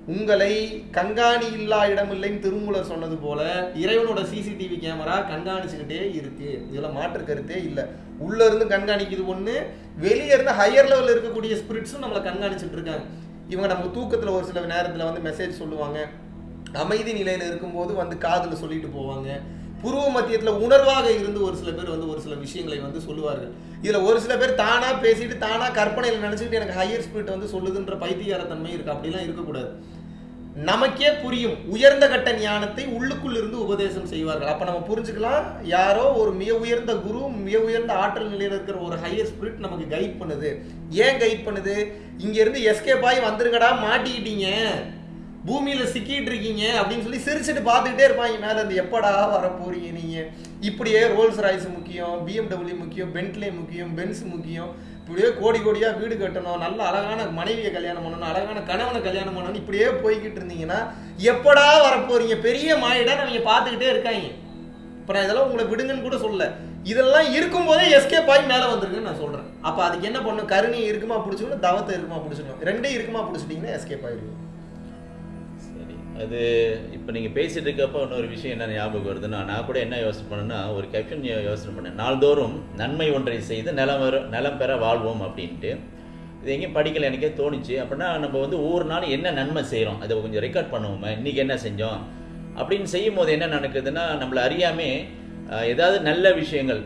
உங்களை கண்காணி இல்லா இடமில்லைன்னு திருமூலர் சொன்னது போல இறைவனோட சிசிடிவி கேமரா கண்காணிச்சுக்கிட்டே இருக்கு. இதுல மாற்று கருத்தே இல்லை. உள்ள இருந்து கண்காணிக்குது ஒண்ணு வெளியே இருந்து ஹையர் லெவலில் இருக்கக்கூடிய ஸ்பிரிட்ஸும் நம்மளை கண்காணிச்சுட்டு இருக்காங்க. இவங்க நம்ம தூக்கத்துல ஒரு சில நேரத்துல வந்து மெசேஜ் சொல்லுவாங்க. அமைதி நிலையில இருக்கும்போது வந்து காதுல சொல்லிட்டு போவாங்க. புருவ மத்தியத்துல உணர்வாக இருந்து ஒரு சில பேர் வந்து ஒரு சில விஷயங்களை வந்து சொல்லுவார்கள். இதுல ஒரு சில பேர் தானா பேசிட்டு தானா கற்பனையில் நினச்சிக்கிட்டு எனக்கு ஹையர் ஸ்பிரிட் வந்து சொல்லுதுன்ற பைத்தியகாரத்தன்மை இருக்கு. அப்படிலாம் இருக்கக்கூடாது. நமக்கே புரியும் உயர்ந்த கட்ட ஞானத்தை உள்ளுக்குள் இருந்து உபதேசம் செய்வார்கள். அப்ப நம்ம புரிஞ்சுக்கலாம் யாரோ ஒரு மிக உயர்ந்த குரு மிக உயர்ந்த ஆற்றல் நிலையில் இருக்கிற ஒரு ஹையர் ஸ்பிரிட் நமக்கு கைட் பண்ணுது. ஏன் கைட் பண்ணுது? இங்க இருந்து எஸ்கேப் ஆகி வந்துருங்கடா மாட்டிக்கிட்டீங்க. பூமியில சிக்கிட்டு இருக்கீங்க அப்படின்னு சொல்லி சிரிச்சுட்டு பார்த்துக்கிட்டே இருப்பாங்க. மேல இருந்து எப்படா வர போறீங்க நீங்க? இப்படியே ரோல்ஸ் ராய்ஸ் முக்கியம் பிஎம்டபிள்யூ முக்கியம் பென்ட்லே முக்கியம் பென்ஸ் முக்கியம். இப்படியே கோடி கோடியாக வீடு கட்டணும் நல்ல அழகான மனைவியை கல்யாணம் பண்ணணும் அழகான கணவனை கல்யாணம் பண்ணணும் இப்படியே போய்கிட்டு இருந்தீங்கன்னா எப்படா வரப்போறீங்க? பெரிய மாயிடா அவங்க பார்த்துக்கிட்டே இருக்காங்க. இப்போ நான் இதெல்லாம் உங்களை விடுங்கன்னு கூட சொல்ல இதெல்லாம் இருக்கும்போதே எஸ்கேப் ஆகி மேலே வந்திருக்குன்னு நான் சொல்கிறேன் அப்போ அதுக்கு என்ன பண்ணும் கருணி இருக்குமா பிடிச்சிக்கணும் தவத்தை இருக்குமா பிடிச்சிக்கணும். ரெண்டையும் இருக்குமா பிடிச்சிட்டிங்கன்னா எஸ்கேப் ஆயிடுவீங்க அது இப்போ நீங்கள் பேசிகிட்டு இருக்கப்போ இன்னொரு விஷயம் என்ன ஞாபகம் வருதுன்னா நான் கூட என்ன யோசனை பண்ணேன்னா ஒரு கேப்ஷன் யோசனை பண்ணேன். நாள்தோறும் நன்மை ஒன்றை செய்து நிலம் வர நிலம் பெற வாழ்வோம் அப்படின்ட்டு. இது எங்கேயும் படிக்கல எனக்கே தோணுச்சு. அப்படின்னா நம்ம வந்து ஒவ்வொரு நாளும் என்ன நன்மை செய்கிறோம் அதை கொஞ்சம் ரெக்கார்ட் பண்ணுவோமே? இன்றைக்கி என்ன செஞ்சோம்? அப்படின்னு செய்யும் போது என்ன நடக்குதுன்னா நம்மளை அறியாமே ஏதாவது நல்ல விஷயங்கள்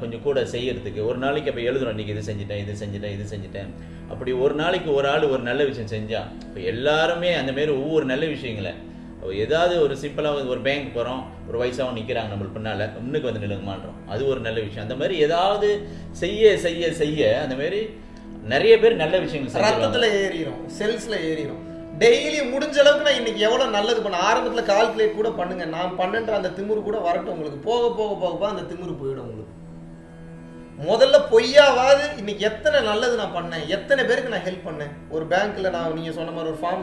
கொஞ்சம் கூட செய்யறதுக்கு. ஒரு நாளைக்கு அப்போ எழுதுறோம் இன்றைக்கி இது செஞ்சுட்டேன் இது செஞ்சுட்டேன் இது செஞ்சுட்டேன். அப்படி ஒரு நாளைக்கு ஒரு ஆள் ஒரு நல்ல விஷயம் செஞ்சா இப்போ எல்லாருமே அந்த மாதிரி ஒவ்வொரு நல்ல விஷயங்களை அப்ப ஏதாவது ஒரு சிம்பிளாக ஒரு பேங்க் போகிறோம் ஒரு வயசாகவும் நிற்கிறாங்க நம்மளுக்கு பின்னால் முன்னுக்கு வந்து நிலுங்க மாட்டோம் அது ஒரு நல்ல விஷயம். அந்த மாதிரி ஏதாவது செய்ய செய்ய செய்ய அந்த மாதிரி நிறைய பேர் நல்ல விஷயங்கள் ரத்தத்துல ஏறிடும் செல்ஸ்ல ஏறிடும் டெய்லி முடிஞ்ச அளவுக்கு நான் இன்றைக்கி எவ்வளோ நல்லது பண்ண ஆரம்பத்தில் கால்குலேட் கூட பண்ணுங்கள் நான் பண்ணுன்ற அந்த திமிரு கூட வரட்டும் உங்களுக்கு. போக போக போக போக அந்த திமிரு போயிடும் உங்களுக்கு. முதல்ல பொய்யாவாது இன்னைக்கு எத்தனை நல்லது நான் பண்ணேன் எத்தனை பேருக்கு நான் ஹெல்ப் பண்ணேன். ஒரு பேங்க்கில் நான் நீங்கள் சொன்ன மாதிரி ஒரு ஃபார்ம்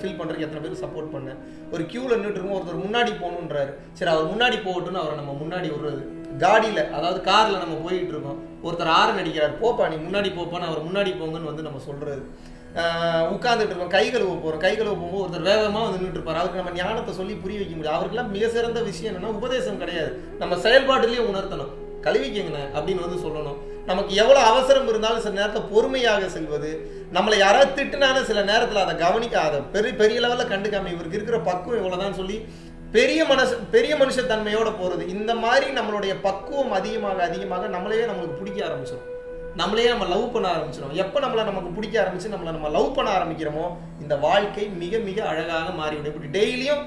ஃபில் பண்ணுறதுக்கு எத்தனை பேருக்கு சப்போர்ட் பண்ணேன். ஒரு க்யூவில் நின்றுட்டு ஒருத்தர் முன்னாடி போகணுன்றாரு சரி அவர் முன்னாடி போகட்டும்னு அவரை நம்ம முன்னாடி விடுறது. காடியில் அதாவது காரில் நம்ம போயிட்டு இருக்கோம். ஒருத்தர் ஆறு நடிக்கிறார் போப்பா நீ முன்னாடி போப்பான்னு அவர் முன்னாடி போங்கன்னு வந்து நம்ம சொல்கிறது ஆஹ் உட்கார்ந்துட்டு இருக்கோம் கை கழுவ போகிறோம் கை கழுவ போகும்போது ஒருத்தர் வேகமாக வந்து நின்றுட்டு அவருக்கு நம்ம ஞானத்தை சொல்லி புரிய வைக்க முடியும் அவருக்கெல்லாம் மிக சிறந்த விஷயம் என்னன்னா உபதேசம் கிடையாது. நம்ம செயல்பாட்டிலேயே உணர்த்தணும். கழுவிக்கங்கண்ணே அப்படின்னு வந்து சொல்லணும். நமக்கு எவ்வளோ அவசரம் இருந்தாலும் சில நேரத்தில் பொறுமையாக செல்வது. நம்மளை யாராவது திட்டுனாலும் சில நேரத்தில் அதை கவனிக்க அதை பெரிய பெரிய லெவலில் கண்டுக்காம இவருக்கு இருக்கிற பக்குவம் இவ்வளோதான் சொல்லி பெரிய மனசு பெரிய மனுஷத்தன்மையோட போகிறது இந்த மாதிரி நம்மளுடைய பக்குவம் அதிகமாக அதிகமாக நம்மளையே நம்மளுக்கு பிடிக்க ஆரம்பிச்சிடும் நம்மளே நம்ம லவ் பண்ண ஆரம்பிச்சிடும் எப்போ நம்மளை நமக்கு பிடிக்க ஆரம்பிச்சு நம்மளை நம்ம லவ் பண்ண ஆரம்பிக்கிறோமோ இந்த வாழ்க்கை மிக மிக அழகாக மாறிவிடும். இப்படி டெய்லியும்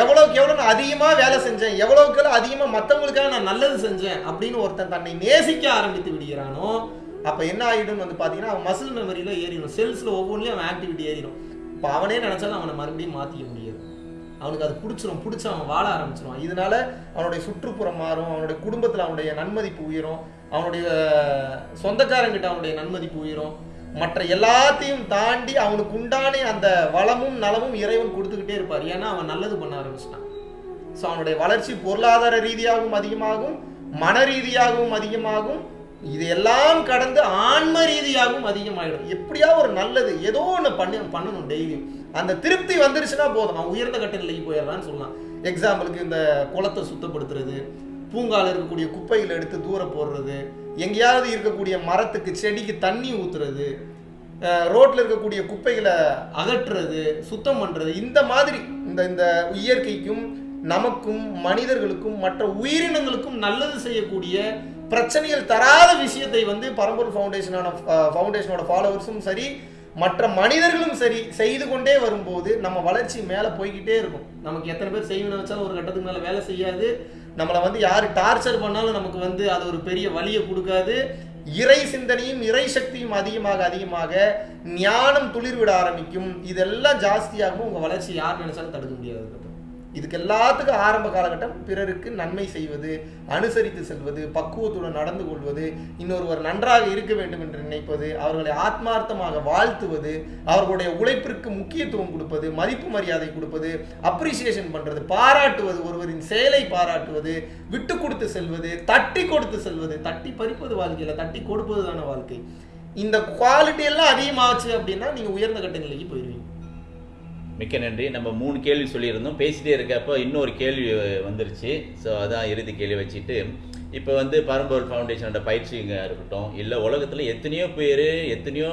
எவ்வளவுக்கு எவ்வளோ நான் அதிகமாக வேலை செஞ்சேன் எவ்வளவுக்கு எவ்வளோ அதிகமாக மற்றவங்களுக்காக நான் நல்லது செஞ்சேன் அப்படின்னு ஒருத்தன் தன்னை நேசிக்க ஆரம்பித்து விடுகிறானோ அப்போ என்ன ஆகிடும்னு வந்து பார்த்தீங்கன்னா அவன் மசில் மெமரியில் ஏறிடும். செல்ஸில் ஒவ்வொன்றிலையும் அவன் ஆக்டிவிட்டி ஏறிடும். இப்போ அவனே நினச்சாலும் அவனை மறுபடியும் மாற்றிக்க முடியாது. அவனுக்கு அது பிடிச்சிரும் பிடிச்சி அவன் வாழ ஆரம்பிச்சிருவான். இதனால அவனுடைய சுற்றுப்புறம் மாறும் அவனுடைய குடும்பத்தில் அவனுடைய நன்மதிப்பு உயரும். அவனுடைய சொந்தக்காரங்கிட்ட அவனுடைய நன்மதிப்பு உயிரும். மற்ற எல்லாத்தையும் தாண்டி அவனுக்கு உண்டான அந்த வளமும் நலமும் இறைவன் கொடுத்துக்கிட்டே இருப்பார். ஏன்னா அவன் நல்லது பண்ண ஆரம்பிச்சிட்டான். ஸோ அவனுடைய வளர்ச்சி பொருளாதார ரீதியாகவும் அதிகமாகும் மன ரீதியாகவும் அதிகமாகும் இது எல்லாம் கடந்து ஆன்ம ரீதியாகவும் அதிகமாகிடும் எப்படியா ஒரு நல்லது ஏதோ ஒன்று பண்ணி பண்ணணும் டெய்லியும் அந்த திருப்தி வந்துருச்சுன்னா போதும். அவன் உயர்ந்த கட்ட நிலைக்கு போயிடுறான்னு சொல்லலாம். எக்ஸாம்பிளுக்கு இந்த குளத்தை சுத்தப்படுத்துறது பூங்காவில் இருக்கக்கூடிய குப்பைகளை எடுத்து தூர போடுறது எங்கேயாவது இருக்கக்கூடிய மரத்துக்கு செடிக்கு தண்ணி ஊற்றுறது ரோட்டில் இருக்கக்கூடிய குப்பைகளை அகற்றுறது சுத்தம் பண்ணுறது இந்த மாதிரி இந்த இந்த இயற்கைக்கும் நமக்கும் மனிதர்களுக்கும் மற்ற உயிரினங்களுக்கும் நல்லது செய்யக்கூடிய பிரச்சனைகள் தராத விஷயத்தை வந்து பரம்பூர் ஃபவுண்டேஷனான ஃபவுண்டேஷனோட ஃபாலோவர்ஸும் சரி மற்ற மனிதர்களும் சரி செய்து கொண்டே வரும்போது நம்ம வளர்ச்சி மேலே போய்கிட்டே இருக்கும். நமக்கு எத்தனை பேர் செய்யணும்னு வச்சாலும் ஒரு கட்டத்துக்கு மேலே வேலை செய்யாது. நம்மளை வந்து யார் டார்ச்சர் பண்ணாலும் நமக்கு வந்து அது ஒரு பெரிய வலியை கொடுக்காது. இறை சிந்தனையும் இறை சக்தியும் அதிகமாக அதிகமாக ஞானம் துளிர்விட ஆரம்பிக்கும். இதெல்லாம் ஜாஸ்தியாகவும் உங்கள் வளர்ச்சி யார் நினைச்சாலும் தடுக்க முடியாது. இதுக்கு எல்லாத்துக்கும் ஆரம்ப காலகட்டம் பிறருக்கு நன்மை செய்வது அனுசரித்து செல்வது பக்குவத்துடன் நடந்து கொள்வது இன்னொருவர் நன்றாக இருக்க வேண்டும் என்று நினைப்பது அவர்களை ஆத்மார்த்தமாக வாழ்த்துவது அவர்களுடைய உழைப்பிற்கு முக்கியத்துவம் கொடுப்பது மதிப்பு மரியாதை கொடுப்பது அப்ரிசியேஷன் பண்ணுறது பாராட்டுவது ஒருவரின் செயலை பாராட்டுவது விட்டு கொடுத்து செல்வது தட்டி கொடுத்து செல்வது தட்டி பறிப்பது வாழ்க்கையில் தட்டி கொடுப்பது தானே வாழ்க்கை. இந்த குவாலிட்டி எல்லாம் அதிகமாச்சு அப்படின்னா நீங்கள் உயர்ந்த கட்ட நிலைக்கு போயிருவீங்க. மிக்க நன்றி. நம்ம மூணு கேள்வி சொல்லியிருந்தோம். பேசிட்டே இருக்கப்போ இன்னொரு கேள்வி வந்துருச்சு. ஸோ அதான் இறுதி கேள்வி வச்சுட்டு இப்போ வந்து பரம்பொருள் ஃபவுண்டேஷனோட பயிற்சிங்க இருக்கட்டும் இல்லை உலகத்தில் எத்தனையோ பேர் எத்தனையோ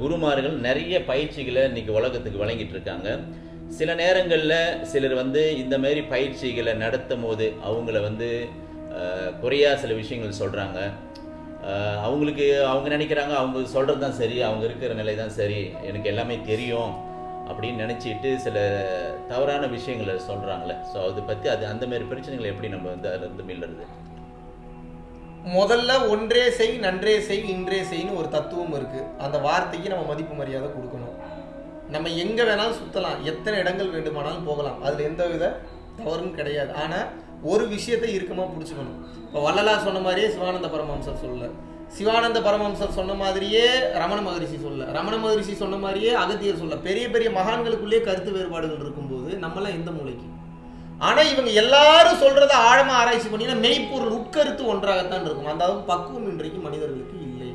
குருமார்கள் நிறைய பயிற்சிகளை இன்றைக்கி உலகத்துக்கு வழங்கிட்டு இருக்காங்க. சில நேரங்களில் சிலர் வந்து இந்த மாதிரி பயிற்சிகளை நடத்தும் போது அவங்கள வந்து குறையா சில விஷயங்கள் சொல்கிறாங்க அவங்களுக்கு அவங்க நினைக்கிறாங்க அவங்க சொல்கிறது தான் சரி அவங்க இருக்கிற நிலை தான் சரி எனக்கு எல்லாமே தெரியும். அப்படின்னு நினச்சிட்டு சில தவறான விஷயங்களை சொல்கிறாங்களே ஸோ அதை பற்றி அது அந்த மாதிரி பிரச்சனைகளை எப்படி நம்ம வந்து அதில் மீளுறது? முதல்ல ஒன்றே செய் நன்றே செய் இன்றே செய்ன்னு ஒரு தத்துவம் இருக்கு. அந்த வார்த்தைக்கு நம்ம மதிப்பு மரியாதை கொடுக்கணும். நம்ம எங்க வேணாலும் சுத்தலாம். எத்தனை இடங்கள் வேண்டுமானாலும் போகலாம். அதுல எந்த வித தவறும் கிடையாது. ஆனால் ஒரு விஷயத்தை இறுக்கமாக பிடிச்சிக்கணும். இப்போ வள்ளலா சொன்ன மாதிரியே சிவானந்த பரமஹம்சர் சொல்லலை. சிவானந்த பரமஹம்சர் சொன்ன மாதிரியே ரமண மகரிஷி சொல்ல ரமண மகரிஷி சொன்ன மாதிரியே அகத்தியர் சொல்ல. பெரிய பெரிய மகான்களுக்குள்ளேயே கருத்து வேறுபாடுகள் இருக்கும்போது நம்மளாம் எந்த மூளைக்கு? ஆனால் இவங்க எல்லாரும் சொல்றத ஆழமாக ஆராய்ச்சி பண்ணினா மெய்ப்பொருள் உட்கருத்து ஒன்றாகத்தான் இருக்கும். அந்த அளவுக்கு பக்குவம் இன்றைக்கு மனிதர்களுக்கு இல்லை.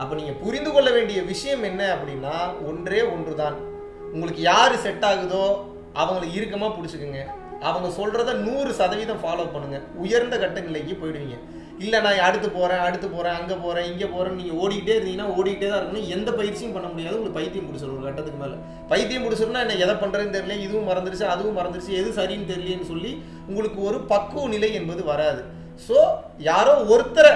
அப்போ நீங்கள் புரிந்து கொள்ள வேண்டிய விஷயம் என்ன அப்படின்னா ஒன்றே ஒன்று தான் உங்களுக்கு யார் செட் ஆகுதோ அவங்களை இறுக்கமாக பிடிச்சிக்குங்க. அவங்க சொல்றத நூறு சதவீதம் ஃபாலோ பண்ணுங்க. உயர்ந்த கட்ட நிலைக்கு போயிடுவீங்க. இல்லை நான் அடுத்து போகிறேன் அடுத்து போகிறேன் அங்கே போகிறேன் இங்கே போகிறேன் நீங்கள் ஓடிக்கிட்டே இருந்தீங்கன்னா ஓடிக்கிட்டே தான் இருக்கணும். எந்த பயிற்சியும் பண்ண முடியாது. உங்களுக்கு பைத்தியம் பிடிச்சிடும் ஒரு கட்டத்துக்கு மேலே. பைத்தியம் பிடிச்சிருந்தா என்ன எதை பண்ணுறதுன்னு தெரியல இதுவும் மறந்துருச்சு அதுவும் மறந்துருச்சு எது சரின்னு தெரியலன்னு சொல்லி உங்களுக்கு ஒரு பக்குவ நிலை என்பது வராது. ஸோ யாரோ ஒருத்தரை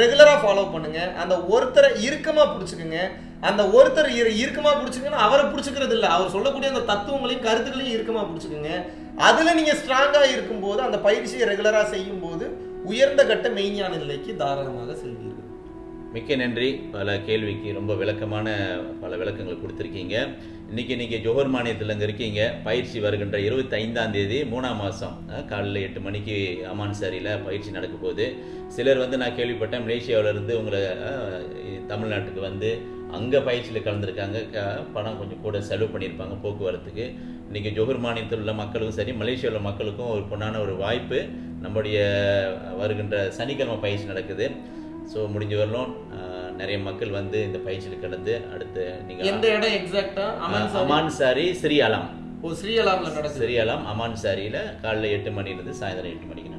ரெகுலராக ஃபாலோ பண்ணுங்க. அந்த ஒருத்தரை இறுக்கமாக பிடிச்சிக்குங்க. அந்த ஒருத்தர் இரு பிடிச்சிங்கன்னா அவரை பிடிச்சிக்கிறது இல்லை. அவர் சொல்லக்கூடிய அந்த தத்துவங்களையும் கருத்துக்களையும் இறுக்கமாக பிடிச்சுக்குங்க. அதில் நீங்கள் ஸ்ட்ராங்காக இருக்கும்போது அந்த பயிற்சியை ரெகுலராக செய்யும் போது உயர்ந்த கட்ட மெய்ஞான நிலைக்கு தாராளமாக செல்வீர்கள். மிக்க நன்றி. பல கேள்விக்கு ரொம்ப விளக்கமான பல விளக்கங்கள் கொடுத்துருக்கீங்க. இன்னைக்கு நீங்கள் ஜோஹர் மாநிலத்தில் அங்கே இருக்கீங்க. பயிற்சி வருகின்ற இருபத்தி ஐந்தாம் தேதி மூணாம் மாதம் காலையில் எட்டு மணிக்கு அமான் சாரியில் பயிற்சி நடக்க போகுது. சிலர் வந்து நான் கேள்விப்பட்டேன் மலேசியாவிலேருந்து உங்களை தமிழ்நாட்டுக்கு வந்து அங்கே பயிற்சியில் கலந்துருக்காங்க. க- பணம் கொஞ்சம் கூட செலவு பண்ணியிருப்பாங்க போக்குவரத்துக்கு. இன்றைக்கி ஜோஹர் மாநிலத்தில் உள்ள மக்களுக்கும் சரி மலேசியாவில் உள்ள மக்களுக்கும் ஒரு பொன்னான ஒரு வாய்ப்பு. நம்முடைய வருகின்ற சனிக்கிழமை பயிற்சி நடக்குது. ஸோ முடிஞ்ச வரலும் நிறைய மக்கள் வந்து இந்த பயிற்சியில் கலந்து அடுத்து எந்த நீங்கள் இடம் எக்ஸாக்டா அமன் சாரி. அமான் சாரி ஸ்ரீஅலாம் ஓ ஸ்ரீஅலாம்ல நடக்குது. ஸ்ரீஅலாம் அமான் சாரியில் காலைல எட்டு மணிலேருந்து சாயந்தரம் எட்டு மணிக்கு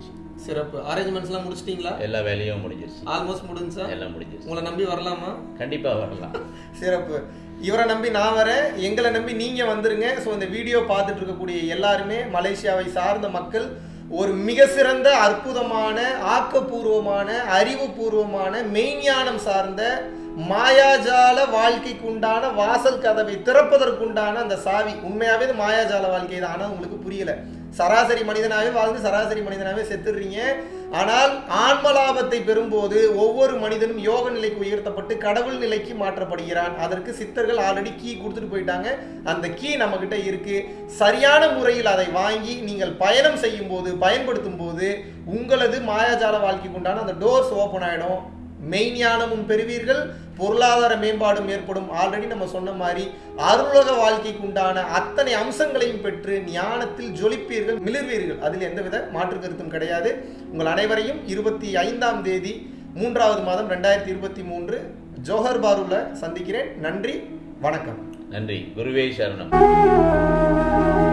பயிற்சி சிறப்பு. அரேஞ்ச்மெண்ட்ஸ் எல்லாம் முடிச்சிட்டீங்களா? எல்லா வேலையும் முடிஞ்சிருச்சு. ஆல்மோஸ்ட் முடிஞ்சா? எல்லாம் முடிஞ்சிருச்சு. உங்களை நம்பி வரலாமா? கண்டிப்பாக வரலாம். (laughs) சிறப்பு. இவரை நம்பி நான் வரேன். எங்களை நம்பி நீங்க வந்துருங்க. ஸோ இந்த வீடியோ பார்த்துட்டு இருக்கக்கூடிய எல்லாருமே மலேசியாவை சார்ந்த மக்கள் ஒரு மிக சிறந்த அற்புதமான ஆக்கப்பூர்வமான அறிவுபூர்வமான மெய்ஞானம் சார்ந்த மாயாஜால வாழ்க்கைக்கு உண்டான வாசல் கதவை திறப்பதற்குண்டான அந்த சாவி. உண்மையாவே இது மாயாஜால வாழ்க்கை தான் ஆனால் உங்களுக்கு புரியல. சராசரி மனிதனாகவே வாழ்ந்து சராசரி மனிதனாகவே செத்துடுறீங்க. ஆனால் ஆன்ம லாபத்தை பெறும்போது ஒவ்வொரு மனிதனும் யோக நிலைக்கு உயர்த்தப்பட்டு கடவுள் நிலைக்கு மாற்றப்படுகிறான். அதற்கு சித்தர்கள் ஆல்ரெடி கீ கொடுத்துட்டு போயிட்டாங்க. அந்த கீ நம்ம கிட்ட இருக்கு. சரியான முறையில் அதை வாங்கி நீங்கள் பயணம் செய்யும் போது பயன்படுத்தும் போது உங்களது மாயாஜால வாழ்க்கைக்கு உண்டான அந்த டோர்ஸ் ஓப்பன் ஆகிடும் மெய்ஞானமும் பெறுவீர்கள் பொருளாதார மேம்பாடும் ஏற்படும். ஆல்ரெடி நம்ம சொன்ன மாதிரி அருளுலக வாழ்க்கைக்கு உண்டான அத்தனை அம்சங்களையும் பெற்று ஞானத்தில் ஜொலிப்பீர்கள் மிளிர்வீர்கள். அதில் எந்தவித மாற்று கருத்தும் கிடையாது. உங்கள் அனைவரையும் இருபத்தி ஐந்தாம் தேதி மூன்றாவது மாதம் ரெண்டாயிரத்தி இருபத்தி மூன்று ஜோஹர் பாருல சந்திக்கிறேன். நன்றி வணக்கம். நன்றி. குருவே சரணம்.